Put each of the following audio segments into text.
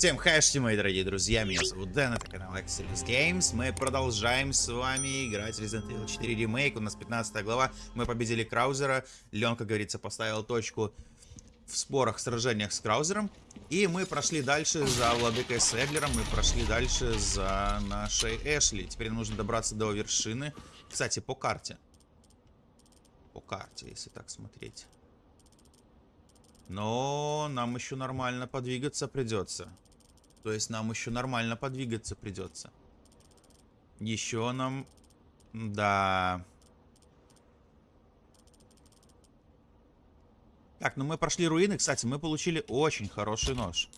Всем хэшти, мои дорогие друзья, меня зовут Дэн, это канал Exodus Games. Мы продолжаем с вами играть Resident Evil 4 ремейк, у нас 15 глава, мы победили Краузера, Лен, как говорится, поставил точку в спорах, сражениях с Краузером. И мы прошли дальше за Владыкой Седлером, мы прошли дальше за нашей Эшли. Теперь нужно добраться до вершины. Кстати, по карте. По карте, если так смотреть. Но нам еще нормально подвигаться придется. То есть нам еще нормально подвигаться придется. Еще нам... Да... Так, ну мы прошли руины. Кстати, мы получили очень хороший нож.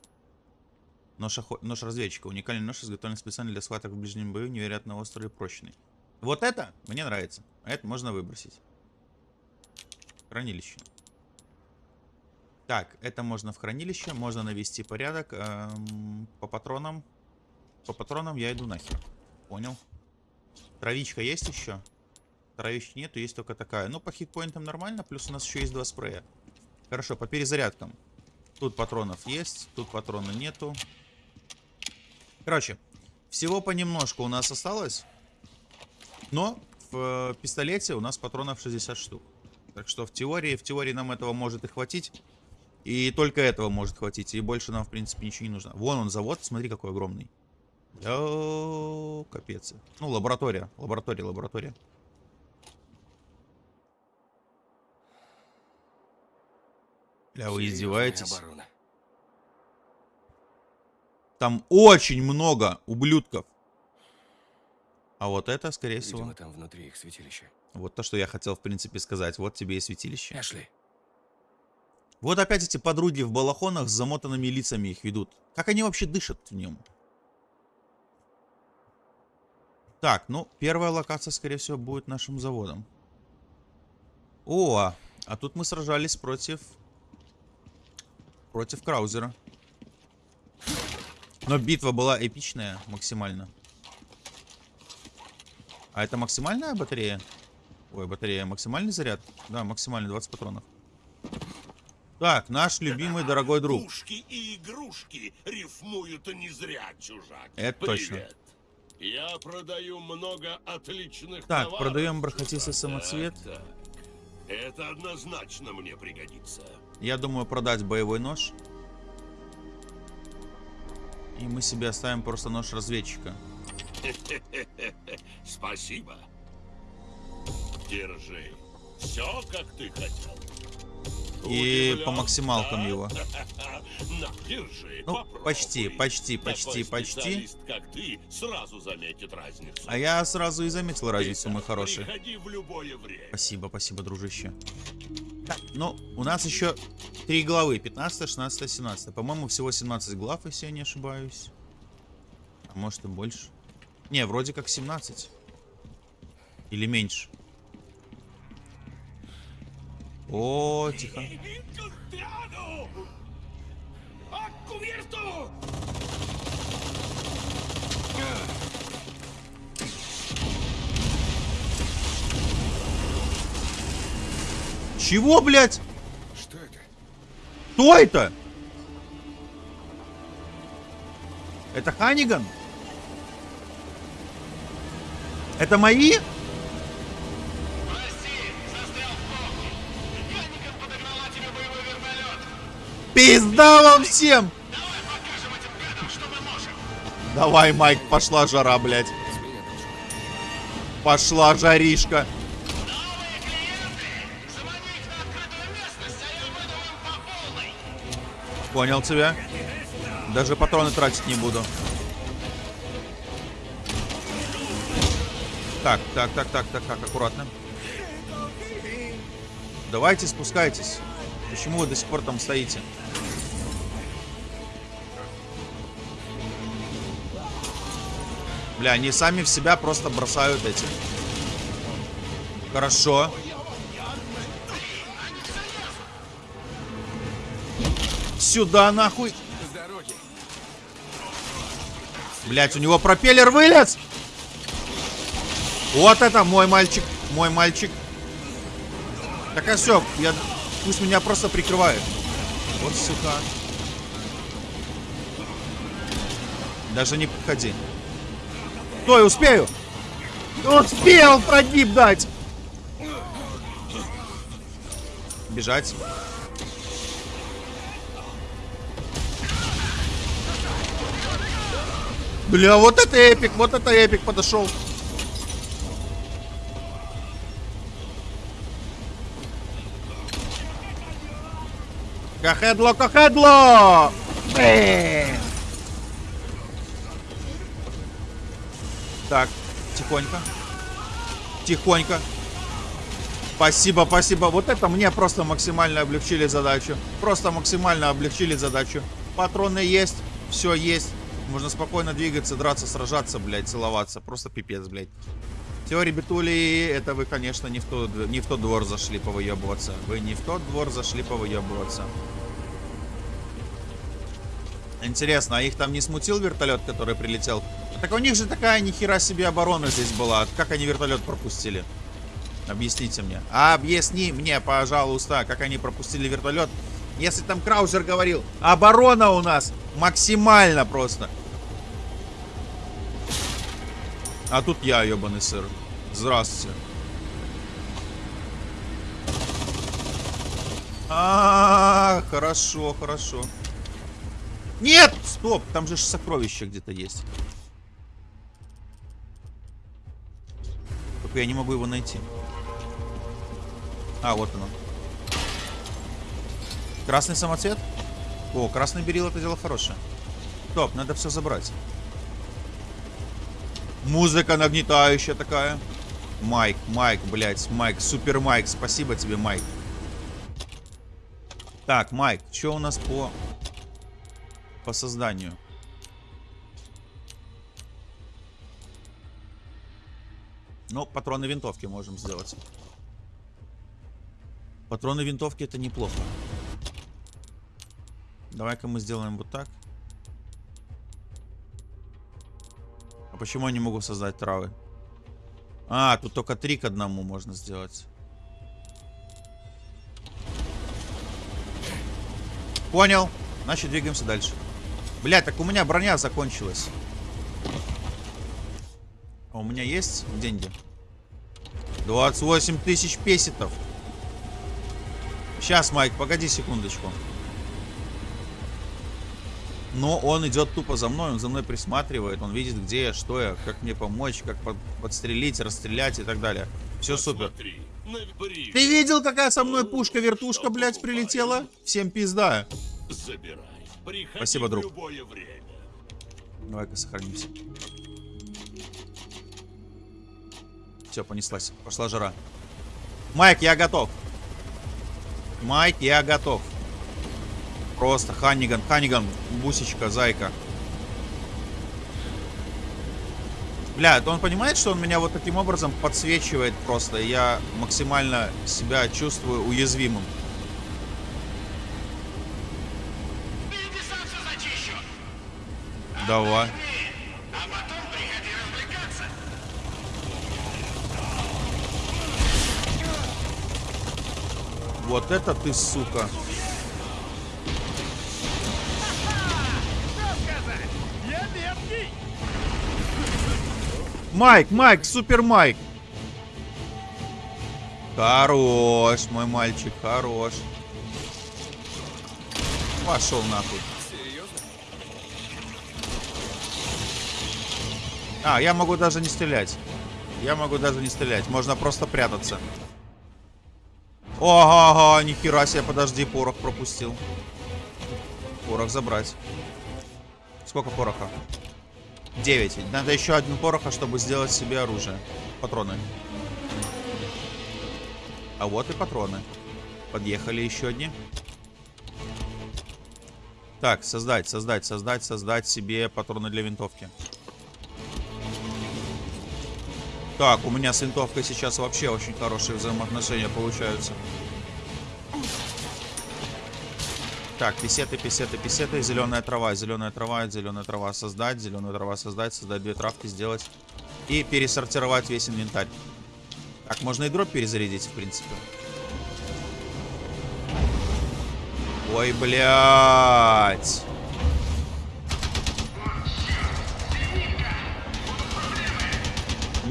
Нож, охо... нож разведчика. Уникальный нож, изготовлен специально для схваток в ближнем бою, невероятно острый и прочный. Вот это мне нравится. А это можно выбросить. Хранилище. Так, это можно в хранилище, можно навести порядок. Эм, по патронам. По патронам я иду нахер. Понял. Травичка есть еще? Травички нету, есть только такая. Ну, по хитпоинтам нормально, плюс у нас еще есть два спрея. Хорошо, по перезарядкам. Тут патронов есть, тут патрона нету. Короче, всего понемножку у нас осталось. Но в э, пистолете у нас патронов 60 штук. Так что в теории, в теории нам этого может и хватить. И только этого может хватить. И больше нам, в принципе, ничего не нужно. Вон он завод, смотри, какой огромный. О, капец. Ну, лаборатория. Лаборатория, лаборатория. Бля, вы издеваетесь? Там очень много ублюдков. А вот это, скорее Видимо, всего... там внутри их святилище. Вот то, что я хотел, в принципе, сказать. Вот тебе и святилище. Эшли. Вот опять эти подруги в балахонах с замотанными лицами их ведут. Как они вообще дышат в нем? Так, ну, первая локация, скорее всего, будет нашим заводом. О, а, а тут мы сражались против... Против Краузера. Но битва была эпичная максимально. А это максимальная батарея? Ой, батарея. Максимальный заряд? Да, максимальный, 20 патронов. Так, наш любимый дорогой друг. Игрушки и игрушки рифмуют не зря, чужак. Это Привет. точно. Я продаю много отличных Так, товаров, продаем бархатистый самоцвет. Так, так. Это однозначно мне пригодится. Я думаю продать боевой нож. И мы себе оставим просто нож разведчика. Спасибо. Держи. Все, как ты хотел. И по максималкам его. Ну, почти, почти, почти, почти. А я сразу и заметил разницу, мой хороший. Спасибо, спасибо, дружище. Так, ну, у нас еще три главы. 15, 16, 17. По-моему, всего 17 глав, если я не ошибаюсь. А может и больше. Не, вроде как 17. Или меньше. О, тихо. Чего, блядь? Что это? Кто это? Это Ханиган? Это мои? Пизда вам всем! Давай, Майк, пошла жара, блядь. Пошла жаришка. Понял тебя. Даже патроны тратить не буду. Так, так, так, так, так, так, аккуратно. Давайте спускайтесь. Почему вы до сих пор там стоите? Бля, они сами в себя просто бросают эти. Хорошо. Сюда нахуй. Блять, у него пропеллер вылез. Вот это мой мальчик, мой мальчик. Так а все, я... пусть меня просто прикрывает. Вот сука. Даже не подходи. Стой, успею! Успел прогиб дать! Бежать. Бля, вот это эпик, вот это эпик подошел. Кахедло, кахедло! Блин. Так, тихонько. Тихонько. Спасибо, спасибо. Вот это мне просто максимально облегчили задачу. Просто максимально облегчили задачу. Патроны есть, все есть. Можно спокойно двигаться, драться, сражаться, блядь, целоваться. Просто пипец, блядь. Все, ребятули, это вы, конечно, не в, тот, не в тот двор зашли повыебываться. Вы не в тот двор зашли повыебываться. Интересно, а их там не смутил вертолет, который прилетел? Так у них же такая нихера себе оборона здесь была. Как они вертолет пропустили? Объясните мне. Объясни мне, пожалуйста, как они пропустили вертолет. Если там Краузер говорил, оборона у нас максимально просто. А тут я, ебаный сыр. Здравствуйте. А, -а, -а хорошо, хорошо. Нет! Стоп! Там же сокровище где-то есть. Только я не могу его найти. А, вот оно. Красный самоцвет? О, красный берил это дело хорошее. Стоп, надо все забрать. Музыка нагнетающая такая. Майк, Майк, блядь, Майк, супер Майк, спасибо тебе, Майк. Так, Майк, что у нас по по созданию. Ну, патроны винтовки можем сделать. Патроны винтовки это неплохо. Давай-ка мы сделаем вот так. А почему я не могу создать травы? А, тут только три к одному можно сделать. Понял. Значит, двигаемся дальше. Блядь, так у меня броня закончилась. А у меня есть деньги? 28 тысяч песетов. Сейчас, Майк, погоди секундочку. Но он идет тупо за мной, он за мной присматривает, он видит, где я, что я, как мне помочь, как под, подстрелить, расстрелять и так далее. Все супер. Ты видел, какая со мной пушка-вертушка, блядь, прилетела? Всем пизда. Забирай. Приходи Спасибо, друг. Давай-ка сохранимся. Все, понеслась. Пошла жара. Майк, я готов. Майк, я готов. Просто Ханниган, Ханниган, бусечка, зайка. Бля, это он понимает, что он меня вот таким образом подсвечивает просто. и Я максимально себя чувствую уязвимым. Давай. Вот это ты, сука. Майк, Майк, супер Майк. Хорош, мой мальчик, хорош. Пошел нахуй. А, я могу даже не стрелять. Я могу даже не стрелять. Можно просто прятаться. Ага, нихера себе, подожди, порох пропустил. Порох забрать. Сколько пороха? 9. Надо еще один пороха, чтобы сделать себе оружие. Патроны. А вот и патроны. Подъехали еще одни. Так, создать, создать, создать, создать себе патроны для винтовки. Так, у меня с винтовкой сейчас вообще очень хорошие взаимоотношения получаются. Так, писеты, писеты, писеты, зеленая трава, зеленая трава, зеленая трава создать, зеленая трава создать, создать две травки, сделать. И пересортировать весь инвентарь. Так, можно и дроп перезарядить, в принципе. Ой, блядь.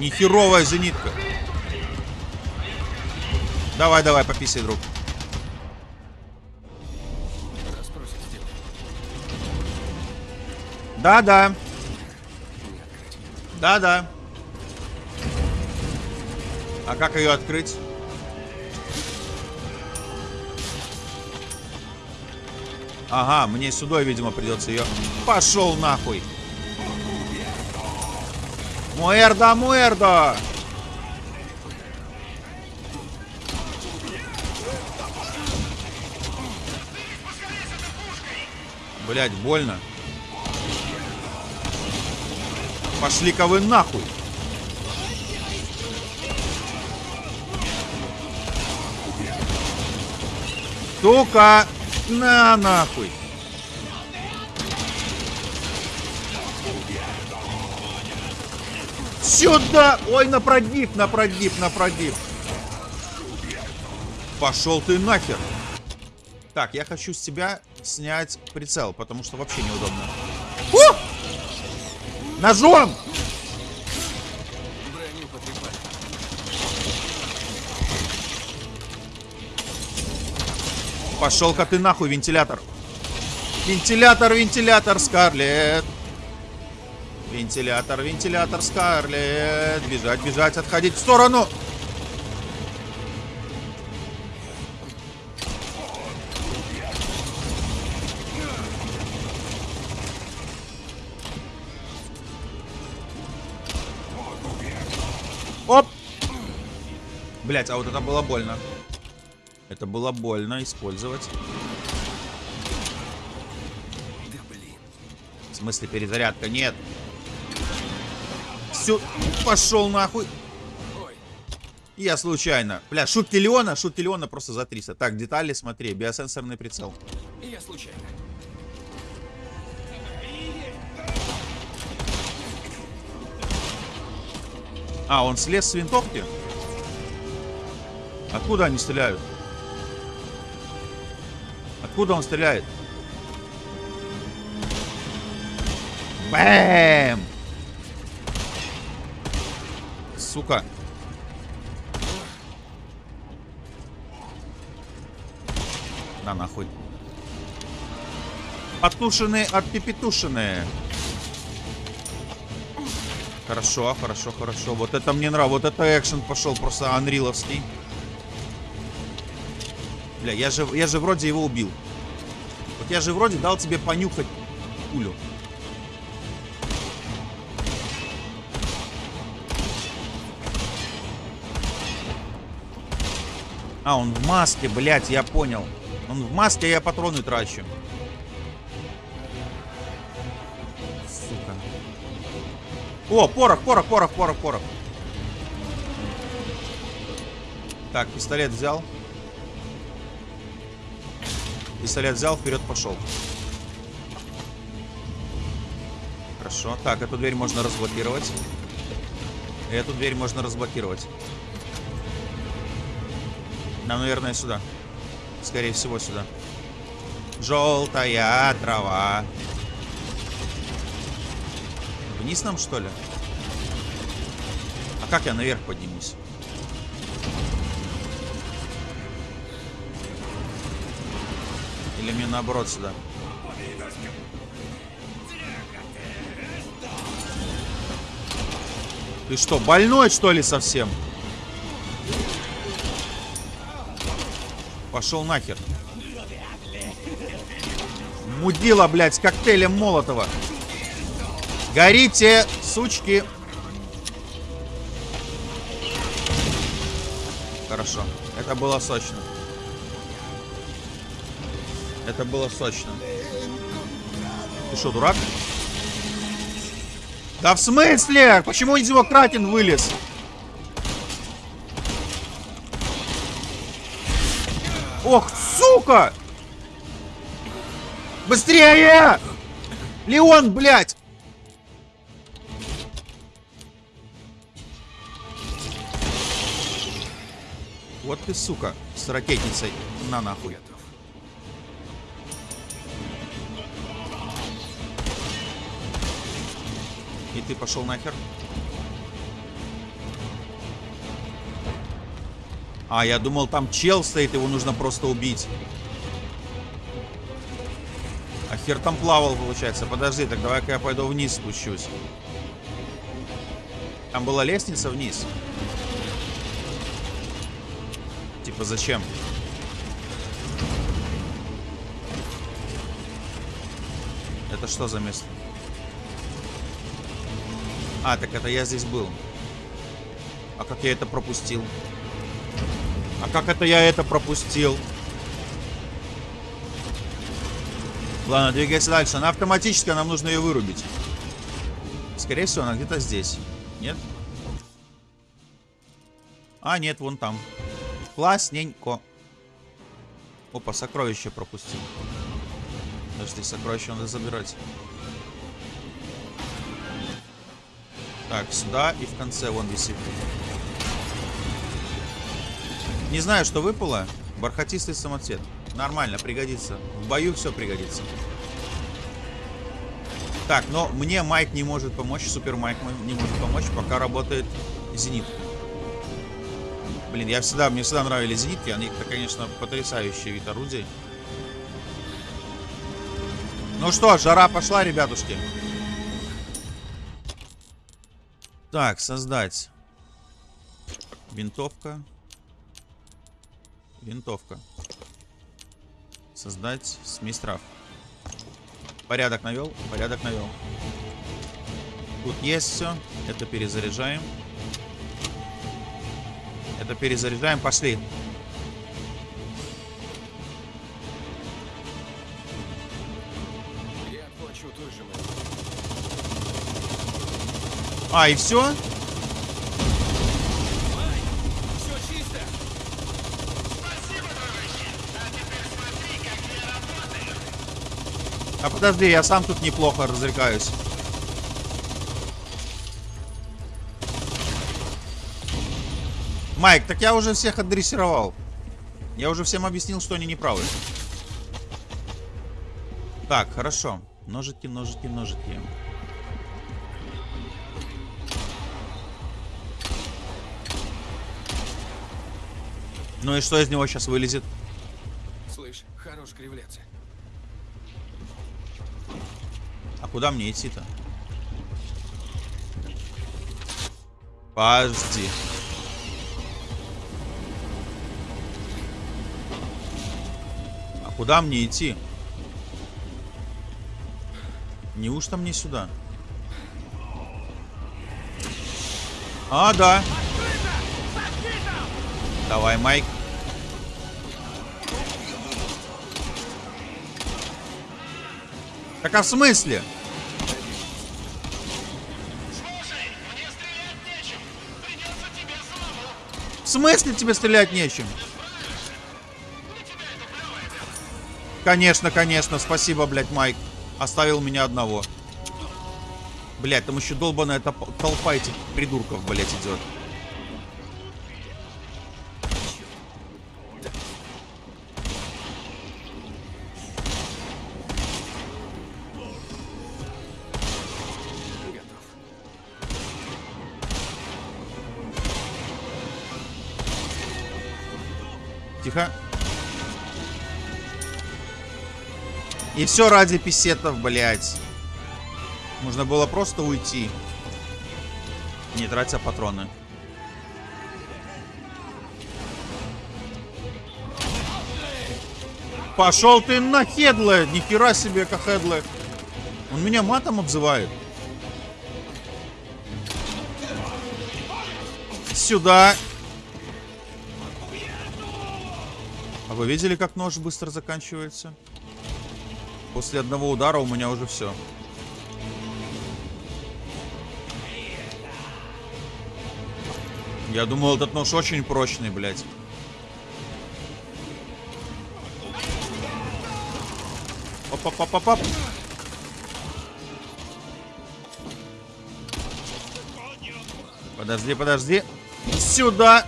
Нехеровая зенитка. Давай, давай, пописай, друг. Да-да. Да-да. А как ее открыть? Ага, мне сюда, видимо, придется ее. Пошел нахуй. Муэрдо, муэрдо! Блять, больно. Пошли-ка вы нахуй. Сука! На нахуй! Сюда! Ой, на прогиб, на прогиб, на прогиб. Пошел ты нахер. Так, я хочу с тебя снять прицел, потому что вообще неудобно. У! Ножом! Пошел-ка ты нахуй, вентилятор. Вентилятор, вентилятор, Скарлет. Вентилятор, вентилятор, Скарлет. Бежать, бежать, отходить в сторону. Оп! Блять, а вот это было больно. Это было больно использовать. Да блин. В смысле перезарядка? Нет. Все, пошел нахуй. Я случайно. Бля, шутки Леона, шутки Леона просто за 300. Так, детали смотри, биосенсорный прицел. я случайно. А, он слез с винтовки? Откуда они стреляют? Откуда он стреляет? Бэм! Сука. На нахуй. Отушенные, отпепетушенные. Хорошо, хорошо, хорошо. Вот это мне нравится. Вот это экшен пошел просто анриловский. Бля, я же, я же вроде его убил. Вот я же вроде дал тебе понюхать пулю. А, он в маске, блядь, я понял. Он в маске, я патроны трачу. Сука. О, порох, порох, порох, порох, порох. Так, пистолет взял. Пистолет взял, вперед пошел. Хорошо. Так, эту дверь можно разблокировать. Эту дверь можно разблокировать. Нам, наверное, сюда. Скорее всего, сюда. Желтая трава. Вниз нам, что ли? А как я наверх поднимусь? Или мне наоборот сюда? Ты что, больной, что ли, совсем? Пошел нахер. Мудила, блядь, с коктейлем Молотова. Горите, сучки. Хорошо. Это было сочно. Это было сочно. Ты что, дурак? Да в смысле? Почему из него Кратин вылез? Быстрее! Леон, блядь! Вот ты, сука, с ракетницей. На нахуй. И ты пошел нахер. А, я думал, там чел стоит, его нужно просто убить. Хер там плавал, получается. Подожди, так давай-ка я пойду вниз спущусь. Там была лестница вниз. Типа зачем? Это что за место? А, так это я здесь был. А как я это пропустил? А как это я это пропустил? Ладно, двигайся дальше. Она автоматическая, нам нужно ее вырубить. Скорее всего, она где-то здесь. Нет? А, нет, вон там. Классненько. Опа, сокровище пропустил. Подожди, сокровище надо забирать. Так, сюда и в конце вон висит. Не знаю, что выпало. Бархатистый самоцвет. Нормально, пригодится. В бою все пригодится. Так, но мне Майк не может помочь, Супер Майк не может помочь, пока работает зенитка. Блин, я всегда, мне всегда нравились зенитки, они, это, конечно, потрясающий вид орудий. Ну что, жара пошла, ребятушки. Так, создать. Винтовка. Винтовка. Создать смесь трав. Порядок навел, порядок навел. Тут есть все. Это перезаряжаем. Это перезаряжаем. Пошли. А, и? Все чисто! А подожди, я сам тут неплохо развлекаюсь. Майк, так я уже всех адресировал. Я уже всем объяснил, что они неправы. Так, хорошо. Ножики, ножики, ножики. Ну и что из него сейчас вылезет? Слышь, хорош кривляться. А куда мне идти-то? Подожди. А куда мне идти? Неужто мне сюда? А, да. Давай, Майк. Так а в смысле? В смысле тебе стрелять нечем? Конечно, конечно, спасибо, блядь, Майк. Оставил меня одного. Блядь, там еще долбаная толпа этих придурков, блядь, идет. И все ради писетов, блядь. Можно было просто уйти. Не тратя патроны. Пошел ты на хедле! Нихера себе, как хедле. Он меня матом обзывает. Сюда. А вы видели, как нож быстро заканчивается? После одного удара у меня уже все. Я думал, этот нож очень прочный, блядь. Оп-оп-оп-оп-оп. Подожди, подожди. Сюда.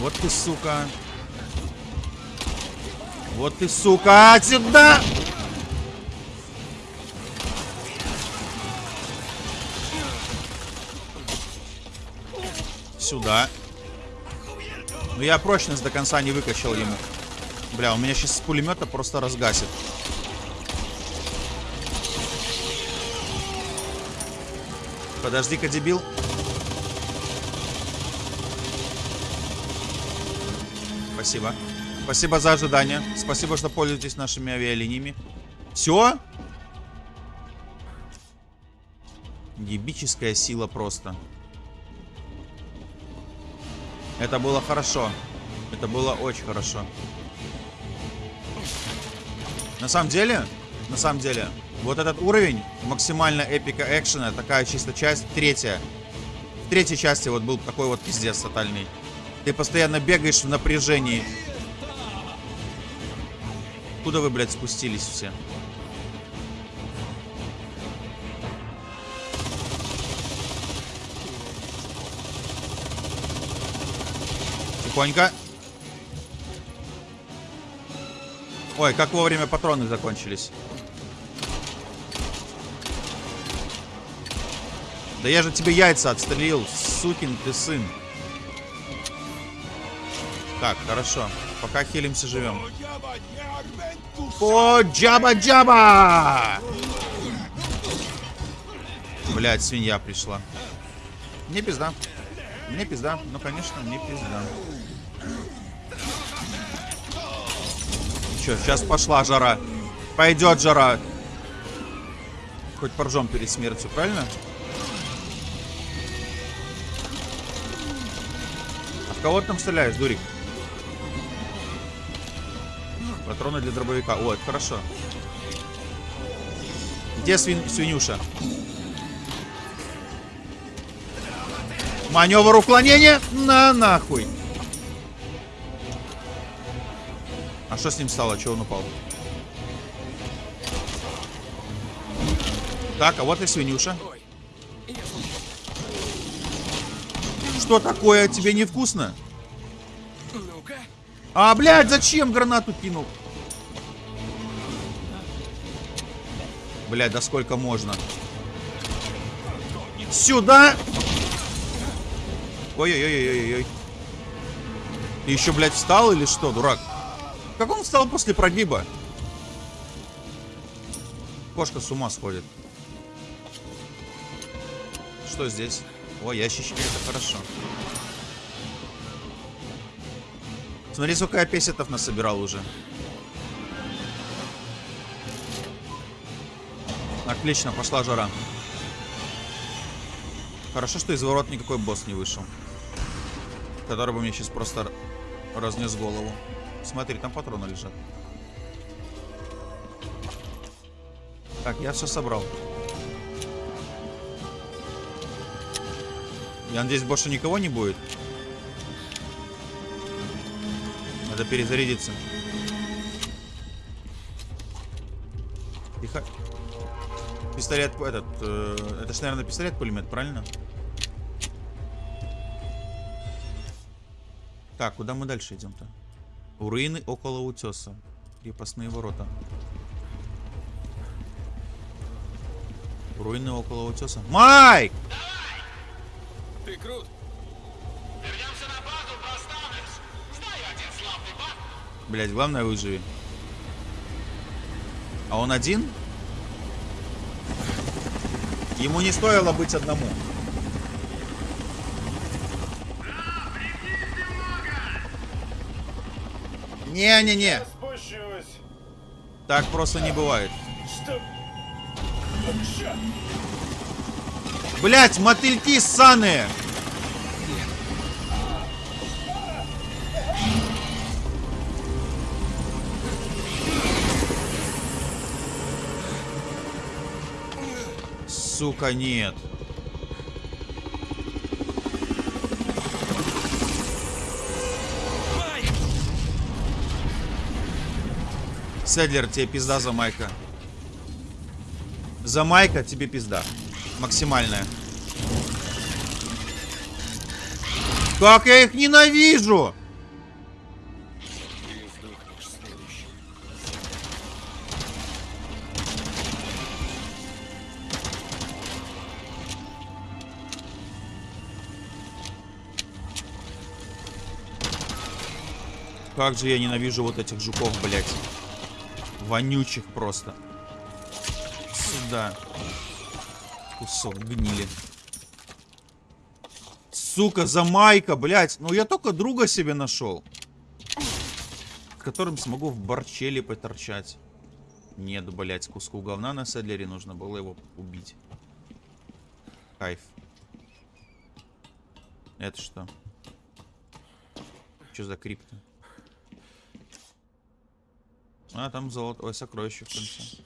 Вот ты, сука. Вот ты, сука. Сюда. Сюда. Ну я прочность до конца не выкачал ему. Бля, он меня сейчас с пулемета просто разгасит. Подожди-ка, дебил. Спасибо. Спасибо за ожидание. Спасибо, что пользуетесь нашими авиалиниями. Все? Ебическая сила просто. Это было хорошо. Это было очень хорошо. На самом деле, на самом деле, вот этот уровень максимально эпика экшена, такая чисто часть, третья. В третьей части вот был такой вот пиздец тотальный. Ты постоянно бегаешь в напряжении. Куда вы, блядь, спустились все? Тихонько. Ой, как вовремя патроны закончились. Да я же тебе яйца отстрелил, сукин ты сын. Так, хорошо. Пока хилимся, живем. О, джаба-джаба! Блять, свинья пришла. Мне пизда. Мне пизда. Ну, конечно, мне пизда. Че, сейчас пошла жара. Пойдет жара. Хоть поржем перед смертью, правильно? А в кого ты там стреляешь, дурик? Патроны для дробовика. О, это хорошо. Где свин... свинюша? Маневр уклонения? На нахуй. А что с ним стало? Чего он упал? Так, а вот и свинюша. Что такое? Тебе невкусно? А, блядь, зачем гранату кинул? Блядь, да сколько можно? Сюда! Ой-ой-ой-ой-ой. Ты еще, блядь, встал или что, дурак? Как он встал после прогиба? Кошка с ума сходит. Что здесь? О, ящички, это хорошо. Смотри, сколько я песетов насобирал уже. Отлично, пошла жара. Хорошо, что из ворот никакой босс не вышел. Который бы мне сейчас просто разнес голову. Смотри, там патроны лежат. Так, я все собрал. Я надеюсь, больше никого не будет. Надо перезарядиться. Пистолет этот... э, это ж, наверное, пистолет-пулемет, правильно? Так, куда мы дальше идем-то? Руины около утеса. Крепостные ворота. Руины около утеса. Майк! Ты крут. Блять, главное выживи. А он один? Ему не стоило быть одному. Не-не-не, так просто не бывает. Блять, мотыльки ссаные! Сука, нет. Седлер, тебе пизда за майка. За майка тебе пизда. Максимальная. Как я их ненавижу! Как же я ненавижу вот этих жуков, блядь. Вонючих просто. Сюда. Кусок гнили. Сука, замайка, блядь. Ну я только друга себе нашел. С которым смогу в борчеле поторчать. Нет, блядь, куску говна на седлере нужно было его убить. Кайф. Это что? Что за крипто? А, там золото. Ой, сокровище в конце.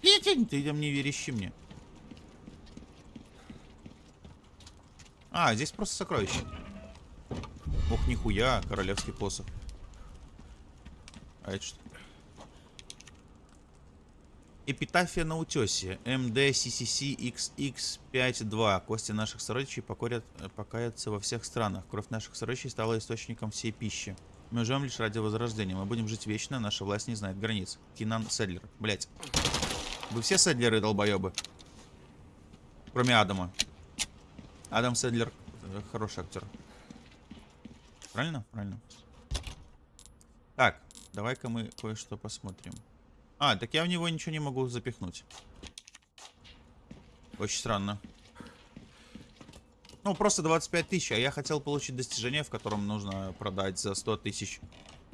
Петень, ты там не верещи мне. А, здесь просто сокровище. Ох, нихуя, королевский посох. А это что? Эпитафия на утесе. МД CCC XX52. Кости наших сородичей покорят, покоятся во всех странах. Кровь наших сородичей стала источником всей пищи. Мы живем лишь ради возрождения. Мы будем жить вечно, наша власть не знает границ. Кинан Седлер. Блять. Вы все Седлеры долбоебы? Кроме Адама. Адам Седлер э, хороший актер. Правильно? Правильно. Так, давай-ка мы кое-что посмотрим. А, так я в него ничего не могу запихнуть. Очень странно. Ну, просто 25 тысяч, а я хотел получить достижение, в котором нужно продать за 100 тысяч.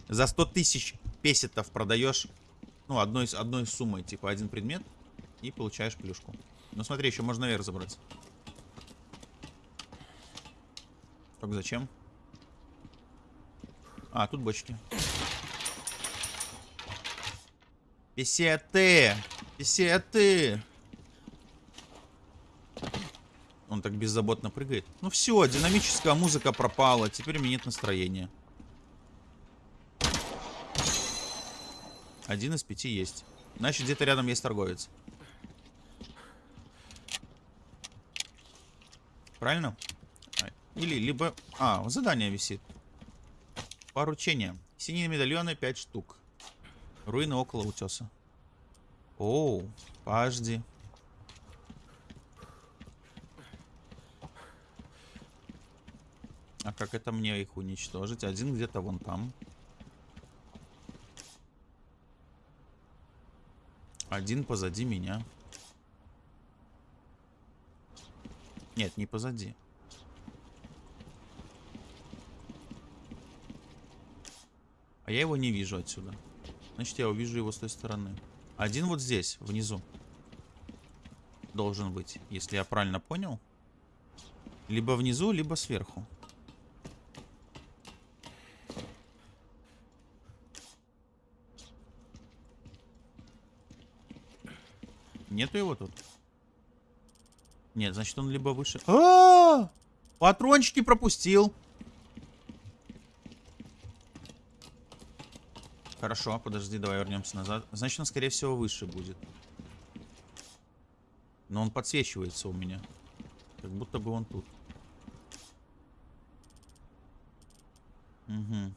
За 100 тысяч песетов продаешь, ну, одной, одной суммой, типа, один предмет, и получаешь плюшку. Ну, смотри, еще можно наверх забраться. Так, зачем? А, тут бочки. Песеты! Песеты! Он так беззаботно прыгает. Ну все, динамическая музыка пропала. Теперь у меня нет настроения. Один из пяти есть. Значит, где-то рядом есть торговец. Правильно? Или либо... А, задание висит. Поручение. Синие медальоны 5 штук. Руины около утеса. Оу, подожди. Как это мне их уничтожить? Один где-то вон там. Один позади меня. Нет, не позади. А я его не вижу отсюда. Значит, я увижу его с той стороны. Один вот здесь, внизу. Должен быть, если я правильно понял. Либо внизу, либо сверху. Нету его тут? Нет, значит он либо выше... А, -а, -а! Патрончики пропустил. Хорошо, подожди, давай вернемся назад. Значит, он, скорее всего, выше будет. Но он подсвечивается у меня. Как будто бы он тут. Угу.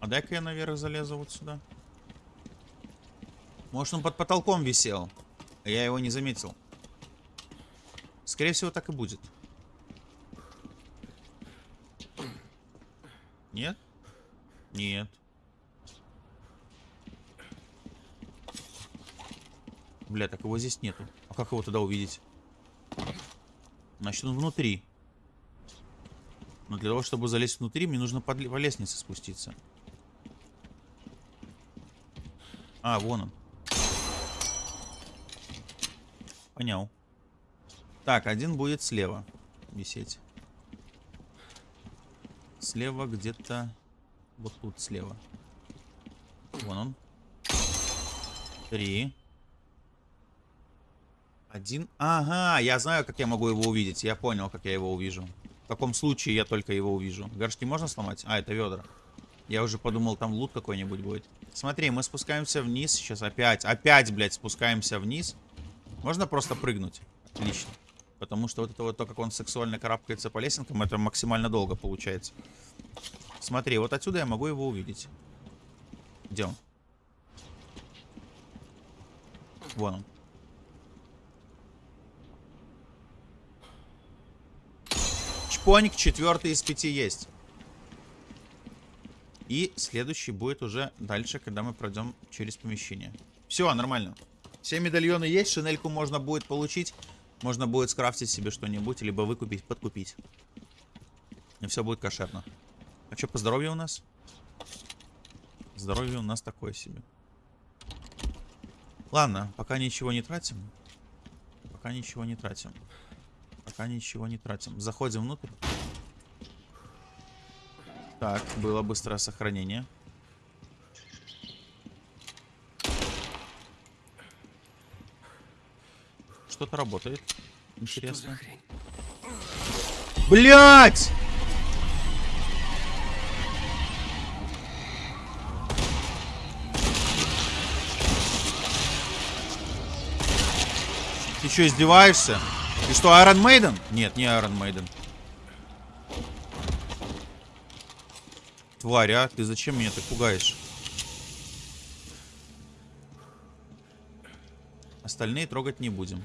А дай-ка я наверх залезу вот сюда. Может, он под потолком висел. Я его не заметил. Скорее всего, так и будет. Нет? Нет. Бля, так его здесь нету. А как его туда увидеть? Значит, он внутри. Но для того, чтобы залезть внутри, мне нужно по лестнице спуститься. А, вон он. Понял. Так, один будет слева висеть. Слева где-то... Вот тут слева. Вон он. Три. Один. Ага, я знаю, как я могу его увидеть. Я понял, как я его увижу. В каком случае я только его увижу. Горшки можно сломать? А, это ведра. Я уже подумал, там лут какой-нибудь будет. Смотри, мы спускаемся вниз. Сейчас опять, опять, блядь, спускаемся вниз. Можно просто прыгнуть. Отлично. Потому что вот это вот то, как он сексуально карабкается по лесенкам, это максимально долго получается. Смотри, вот отсюда я могу его увидеть. Где он? Вон он. Чпоник четвертый из пяти есть. И следующий будет уже дальше, когда мы пройдем через помещение. Все, нормально. Все медальоны есть, шинельку можно будет получить. Можно будет скрафтить себе что-нибудь, либо выкупить, подкупить. И все будет кошерно. А что по здоровью у нас? Здоровье у нас такое себе. Ладно, пока ничего не тратим. Пока ничего не тратим. Пока ничего не тратим. Заходим внутрь. Так, было быстрое сохранение. Что-то работает. Интересно. Блять! Ты что, издеваешься? Ты что, Iron Maiden? Нет, не Iron Maiden. Тварь, а? Ты зачем меня так пугаешь? Остальные трогать не будем.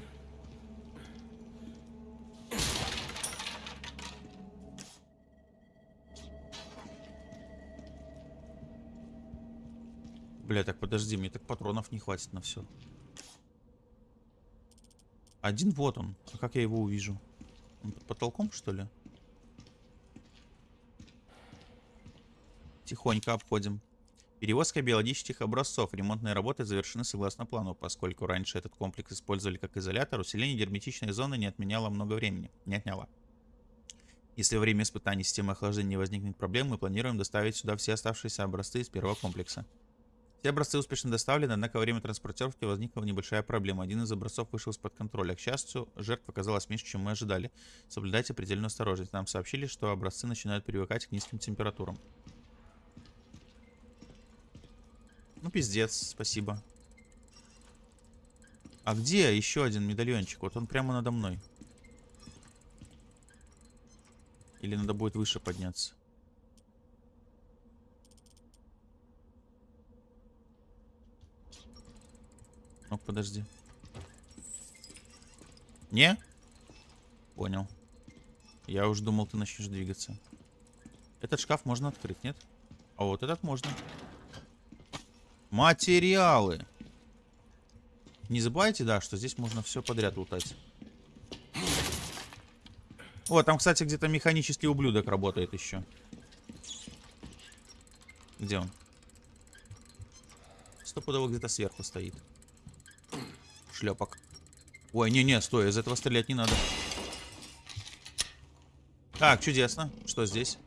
Бля, так подожди, мне так патронов не хватит на все. Один вот он. А как я его увижу? Он под потолком, что ли? Тихонько обходим. Перевозка биологических образцов. Ремонтные работы завершены согласно плану, поскольку раньше этот комплекс использовали как изолятор, усиление герметичной зоны не отменяло много времени. Не отняло. Если во время испытаний системы охлаждения не возникнет проблем, мы планируем доставить сюда все оставшиеся образцы из первого комплекса. Все образцы успешно доставлены, однако во время транспортировки возникла небольшая проблема. Один из образцов вышел из-под контроля. К счастью, жертв оказалось меньше, чем мы ожидали. Соблюдайте предельную осторожность. Нам сообщили, что образцы начинают привыкать к низким температурам. Ну, пиздец, спасибо. А где еще один медальончик? Вот он прямо надо мной. Или надо будет выше подняться? Ну, подожди. Не? Понял. Я уж думал, ты начнешь двигаться. Этот шкаф можно открыть, нет? А вот этот можно. Материалы. Не забывайте, да, что здесь можно все подряд лутать. О, там, кстати, где-то механический ублюдок работает еще. Где он? Стопудово где-то сверху стоит. Шлепок. Ой, не-не, стой, из этого стрелять не надо. Так, чудесно. Что здесь?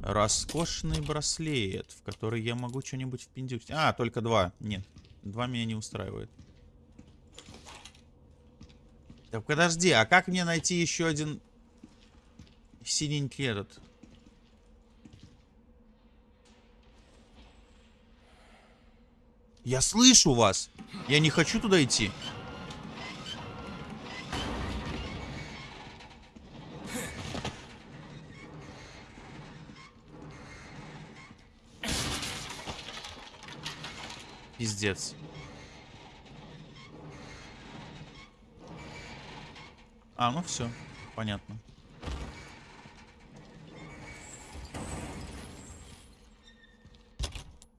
Роскошный браслет, в который я могу что-нибудь впендюкать. А, только два. Нет, два меня не устраивает. Так, подожди, а как мне найти еще один синенький этот? Я слышу вас. Я не хочу туда идти. Пиздец. А, ну все, понятно.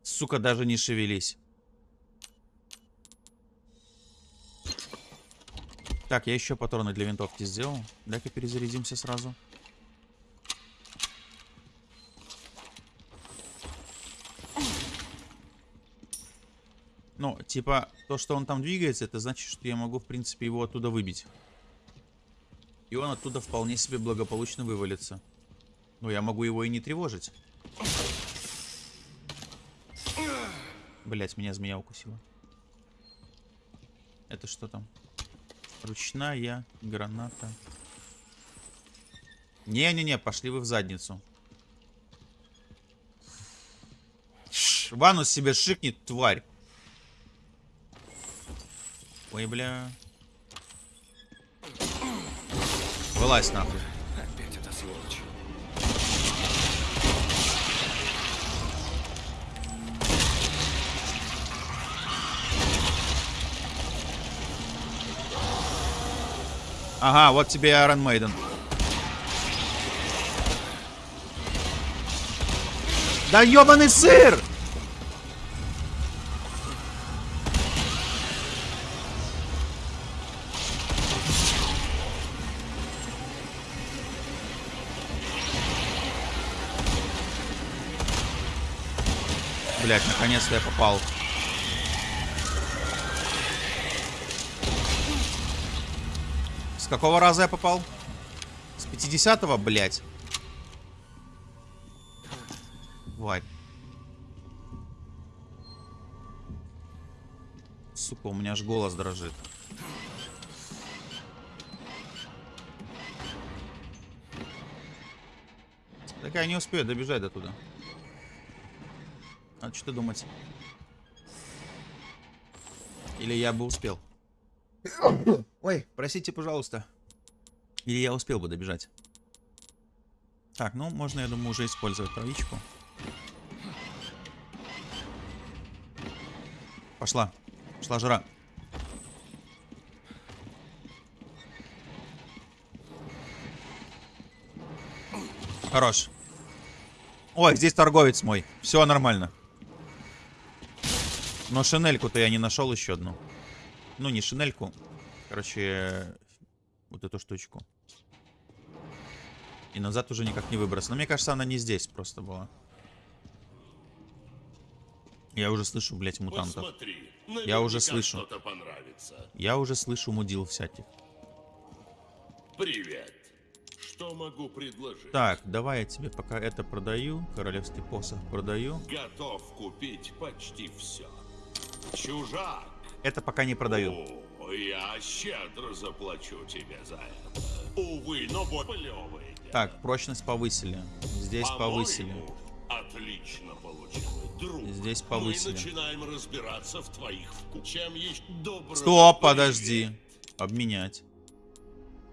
Сука, даже не шевелись. Так, я еще патроны для винтовки сделал. Дай-ка перезарядимся сразу. Ну, типа, то, что он там двигается, это значит, что я могу, в принципе, его оттуда выбить. И он оттуда вполне себе благополучно вывалится. Но я могу его и не тревожить. Блять, меня змея укусила. Это что там? Ручная граната. Не-не-не, пошли вы в задницу. Ванус себе шикнет, тварь. Ой, бля. Вылазь нахуй. Ага, вот тебе Iron Maiden. Да ебаный сыр! Блять, наконец-то я попал. С какого раза я попал? С 50-го, блять. Тварь. Сука, у меня аж голос дрожит. Так я не успею добежать до туда. А что думать? Или я бы успел? Ой, простите, пожалуйста. Или я успел бы добежать? Так, ну, можно, я думаю, уже использовать травичку. Пошла. Пошла жара. Хорош. Ой, здесь торговец мой. Все нормально. Но шинельку-то я не нашел еще одну. Ну, не шинельку. Короче, вот эту штучку. И назад уже никак не выбраться. Но мне кажется, она не здесь просто была. Я уже слышу, блядь, мутантов. Посмотри, Я уже слышу. Я уже слышу мудил всяких. Привет. Что могу предложить? Так, давай я тебе пока это продаю. Королевский посох продаю. Готов купить почти все. Чужак. Это пока не продаю. О, я щедро заплачу тебе за это. Увы, но плевый. Так, прочность повысили. Здесь повысили. Отлично получилось, друг. Здесь повысили. Мы начинаем разбираться в твоих вкусах. Чем есть доброго Стоп, подожди. Обменять.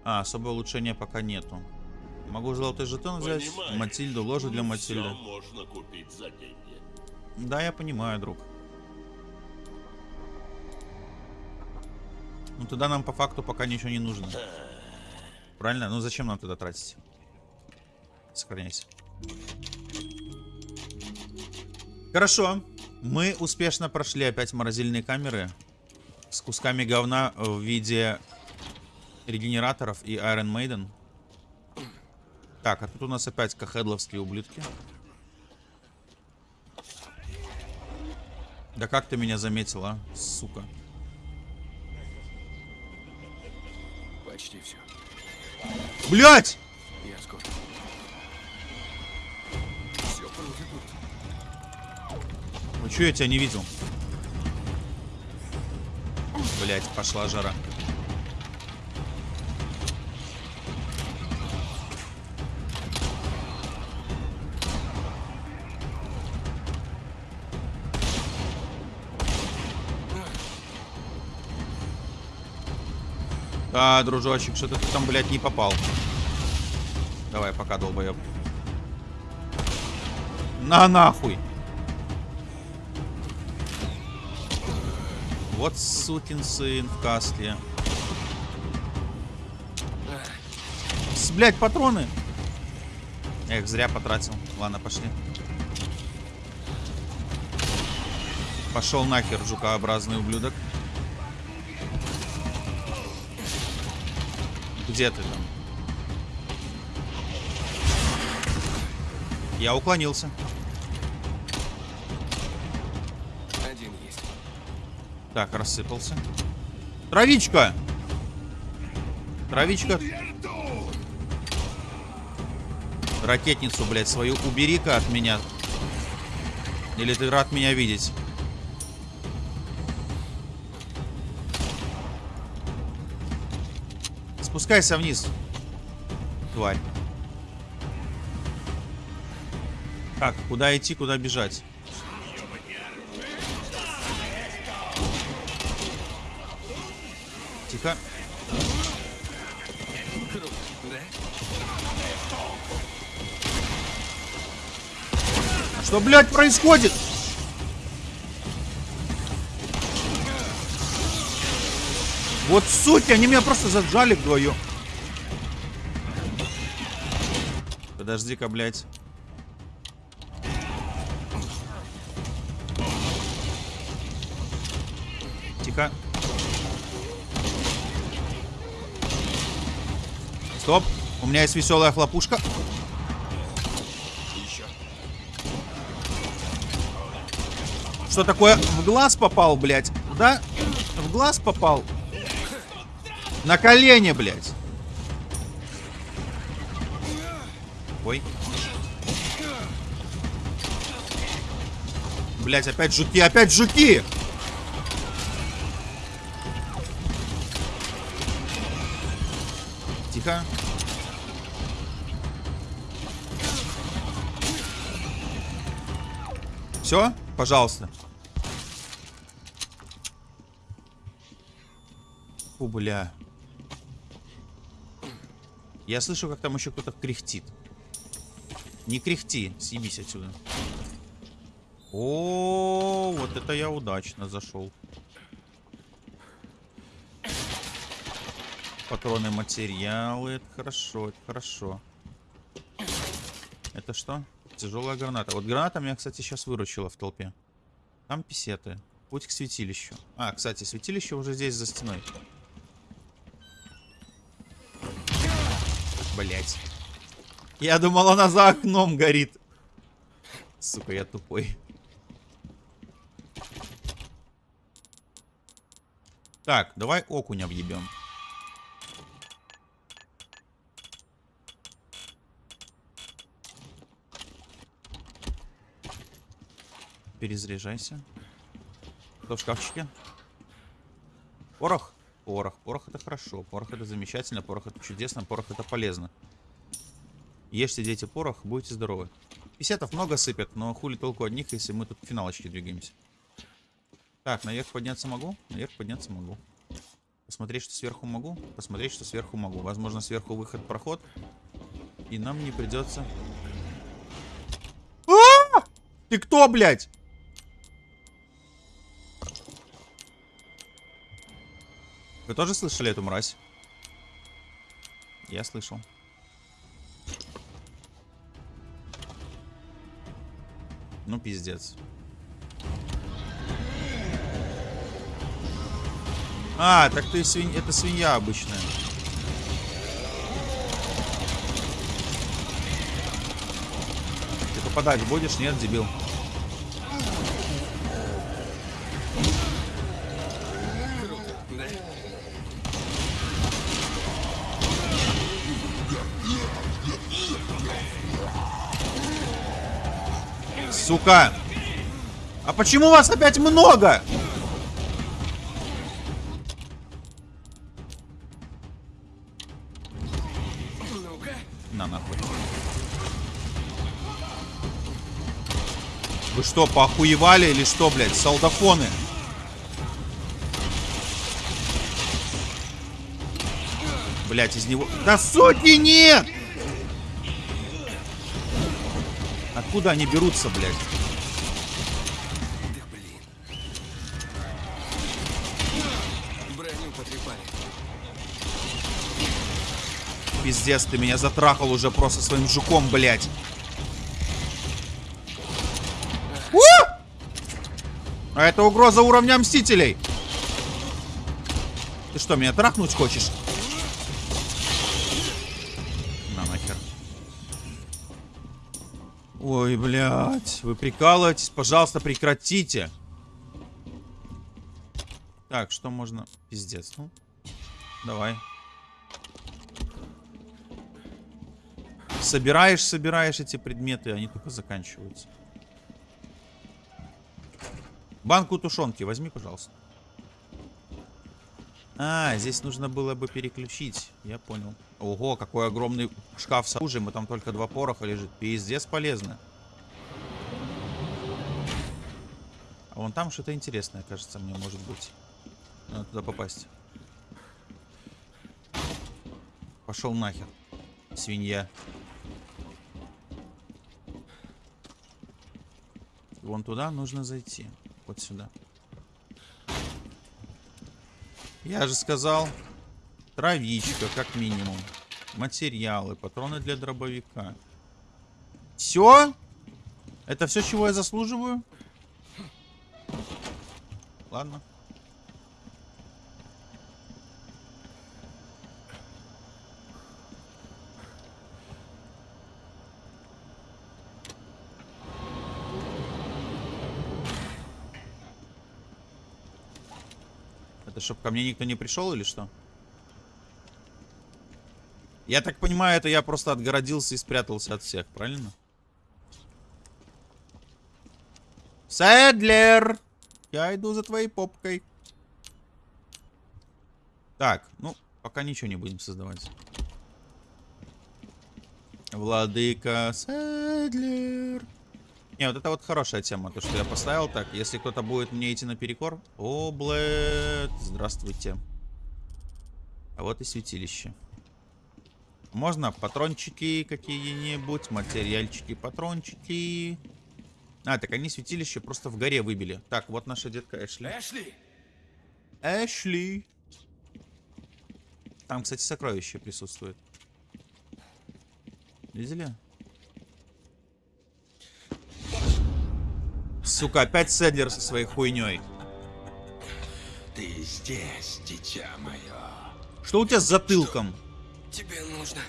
А, особое улучшение пока нету. Могу золотой жетон взять. Понимаешь, Матильду, ложу для не Матильды. можно купить за деньги. Да, я понимаю, друг. Ну тогда нам по факту пока ничего не нужно. Правильно? Ну зачем нам тогда тратить? Сохраняйся. Хорошо. Мы успешно прошли опять морозильные камеры. С кусками говна в виде регенераторов и Iron Maiden. Так, а тут у нас опять кахедловские ублюдки. Да как ты меня заметила, сука? Почти Блять! Я. Ну я тебя не видел? Блять, пошла жара. Да, дружочек, что-то ты там, блядь, не попал. Давай, пока, долбоеб. На нахуй! Вот сукин сын в каске. С, блядь, патроны. Эх, зря потратил. Ладно, пошли. Пошел нахер, жукообразный ублюдок. Где ты там? Я уклонился. Один есть. Так, рассыпался. Травичка! Травичка. Ракетницу, блядь, свою убери-ка от меня. Или ты рад меня видеть? Спускайся вниз. Тварь. Так, куда идти, куда бежать? Тихо. Что, блядь, происходит? Вот суть, они меня просто зажали вдвоем. Подожди-ка, блядь. Тихо. Стоп. У меня есть веселая хлопушка. Что такое? В глаз попал, блядь. Да? В глаз попал. На колени, блядь. Ой. Блядь, опять жуки, опять жуки! Тихо. Все? Пожалуйста. Фу, бля. Я слышу, как там еще кто-то кряхтит. Не кряхти, съебись отсюда. О, вот это я удачно зашел. Патроны, материалы, это хорошо, это хорошо. Это что? Тяжелая граната. Вот граната меня, кстати, сейчас выручила в толпе. Там писеты. Путь к святилищу. А, кстати, святилище уже здесь за стеной. Блять. Я думал, она за окном горит. Сука, я тупой. Так, давай окуня въебем. Перезаряжайся. Кто в шкафчике? Порох? Порох. Порох это хорошо. Порох это замечательно. Порох это чудесно. Порох это полезно. Ешьте, дети, порох, будете здоровы. Писетов много сыпят, но хули толку от них, если мы тут к финалочке двигаемся. Так, наверх подняться могу? Наверх подняться могу. Посмотреть, что сверху могу? Посмотреть, что сверху могу. Возможно, сверху выход, проход. И нам не придется... А! Ты кто, блядь? Вы тоже слышали эту мразь? Я слышал. Ну, пиздец. А, так ты свинь... Это свинья обычная. Ты попадать будешь? Нет, дебил. Сука! А почему вас опять много? На нахуй. Вы что, поохуевали или что, блядь? Солдафоны. Блядь, из него... Да сотни нет! Откуда они берутся, блядь? Пиздец, ты меня затрахал уже просто своим жуком, блядь. А это угроза уровня Мстителей. Ты что, меня трахнуть хочешь? Ой, блядь, вы прикалываетесь? Пожалуйста, прекратите. Так, что можно... Пиздец, ну. Давай. Собираешь, собираешь эти предметы, они только заканчиваются. Банку тушенки возьми, пожалуйста. А, здесь нужно было бы переключить. Я понял. Ого, какой огромный шкаф с оружием. И там только два пороха лежит. Пиздец полезно. А вон там что-то интересное, кажется, мне может быть. Надо туда попасть. Пошел нахер. Свинья. Вон туда нужно зайти. Вот сюда. Я же сказал. Травичка, как минимум. Материалы, патроны для дробовика. Все? Это все, чего я заслуживаю? Ладно. Это чтобы ко мне никто не пришел или что? Я так понимаю, это я просто отгородился и спрятался от всех, правильно? Сэдлер! Я иду за твоей попкой. Так, ну, пока ничего не будем создавать. Владыка Сэдлер. Не, вот это вот хорошая тема, то, что я поставил так. Если кто-то будет мне идти наперекор... О, блэд, здравствуйте. А вот и святилище. Можно патрончики какие-нибудь, материальчики, патрончики. А, так они святилище просто в горе выбили. Так, вот наша детка Эшли. Эшли! Эшли. Там, кстати, сокровище присутствует. Видели? Сука, опять Седлер со своей хуйней. Ты здесь, дитя мое. Что у тебя с затылком? Тебе нужно...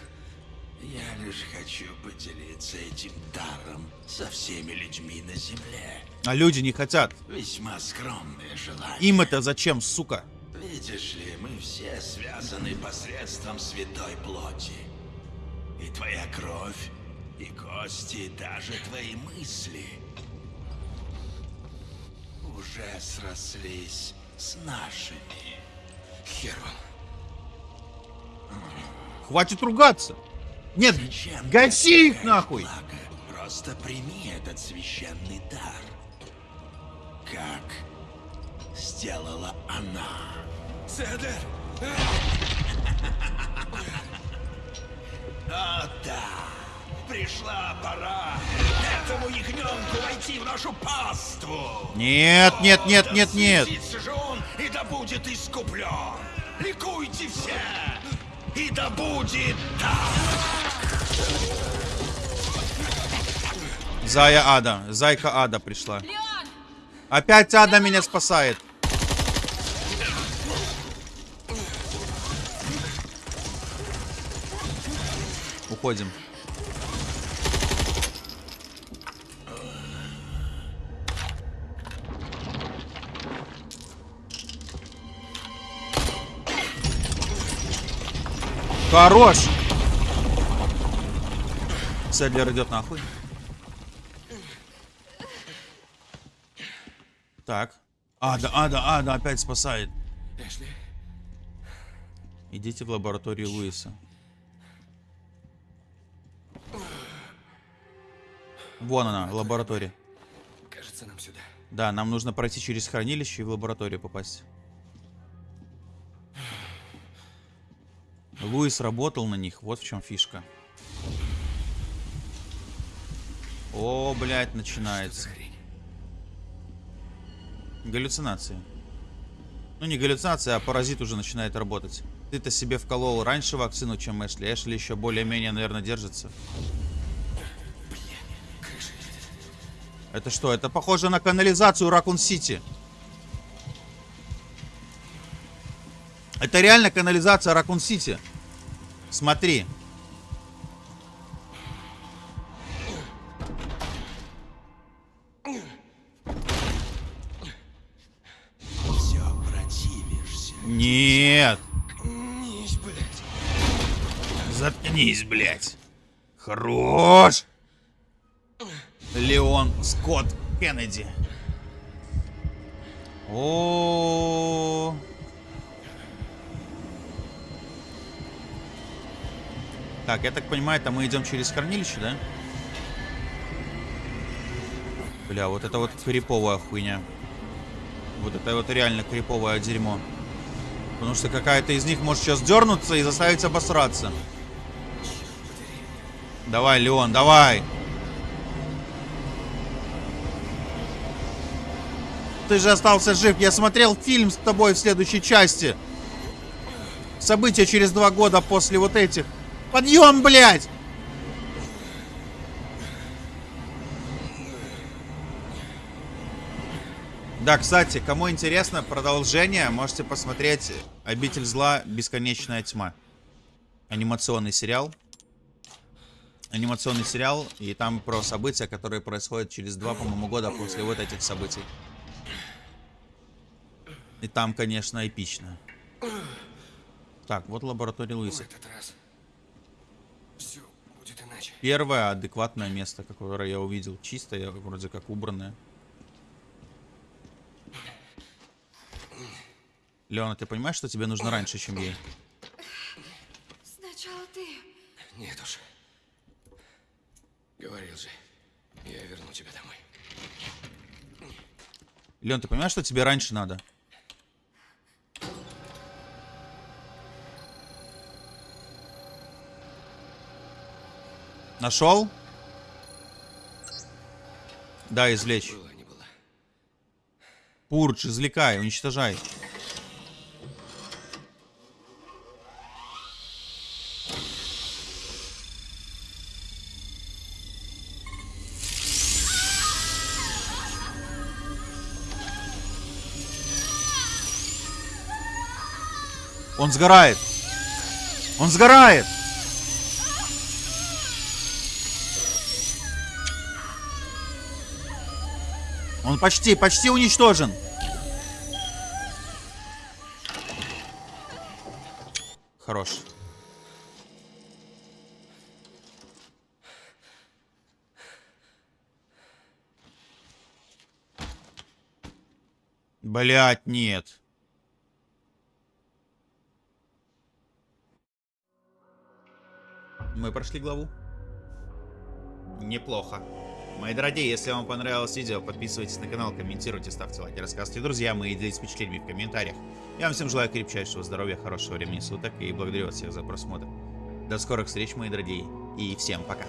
Я лишь хочу поделиться этим даром со всеми людьми на земле. А люди не хотят. Весьма скромное желание. Им это зачем, сука? Видишь ли, мы все связаны посредством святой плоти. И твоя кровь, и кости, и даже твои мысли уже срослись с нашими. Херван. Хватит ругаться. Нет, Зачем гаси их нахуй. благо? Просто прими этот священный дар. Как сделала она. Седер! О да, пришла пора этому ягненку войти в нашу паству. Нет, нет, нет, нет, нет. же он, и да будет искуплен. Ликуйте все, и да будет так. Зая Ада. Зайка Ада пришла. Опять Ада меня спасает. Уходим. Хорош! Седлер идет нахуй. Так. Ада, Ада, Ада опять спасает. Эшли? Идите в лабораторию Луиса. Вон она, лаборатория. Кажется, нам сюда. Да, нам нужно пройти через хранилище и в лабораторию попасть. Луис работал на них, вот в чем фишка. О, блядь, начинается. Галлюцинации. Ну, не галлюцинация, а паразит уже начинает работать. Ты-то себе вколол раньше вакцину, чем Эшли. Эшли еще более-менее, наверное, держится. Это что? Это похоже на канализацию Ракун-Сити. Это реально канализация Ракун-Сити. Смотри. Все противишься. Нет. Нись, блядь. Заткнись, блядь. Хорош. Леон Скотт Кеннеди. О. Так, я так понимаю, это мы идем через хранилище, да? Бля, вот это вот криповая хуйня. Вот это вот реально криповое дерьмо. Потому что какая-то из них может сейчас дернуться и заставить обосраться. Давай, Леон, давай. Ты же остался жив. Я смотрел фильм с тобой в следующей части. События через два года после вот этих. Подъем, блядь! Да, кстати, кому интересно продолжение, можете посмотреть «Обитель зла. Бесконечная тьма». Анимационный сериал. Анимационный сериал, и там про события, которые происходят через два, по-моему, года после вот этих событий. И там, конечно, эпично. Так, вот лаборатория В Луиса. этот раз иначе. Первое адекватное место, которое я увидел. Чистое, вроде как убранное. Леона, ты понимаешь, что тебе нужно раньше, чем ей? Сначала ты. Нет уж. Говорил же, я верну тебя домой. Леон, ты понимаешь, что тебе раньше надо? Нашел? Да, извлечь. Было, не было. Пурдж, извлекай, уничтожай. Он сгорает. Он сгорает. Он почти, почти уничтожен. Хорош. Блять, нет. Мы прошли главу. Неплохо. Мои дорогие, если вам понравилось видео, подписывайтесь на канал, комментируйте, ставьте лайки, рассказывайте друзьям и делитесь впечатлениями в комментариях. Я вам всем желаю крепчайшего здоровья, хорошего времени суток и благодарю вас всех за просмотр. До скорых встреч, мои дорогие, и всем пока.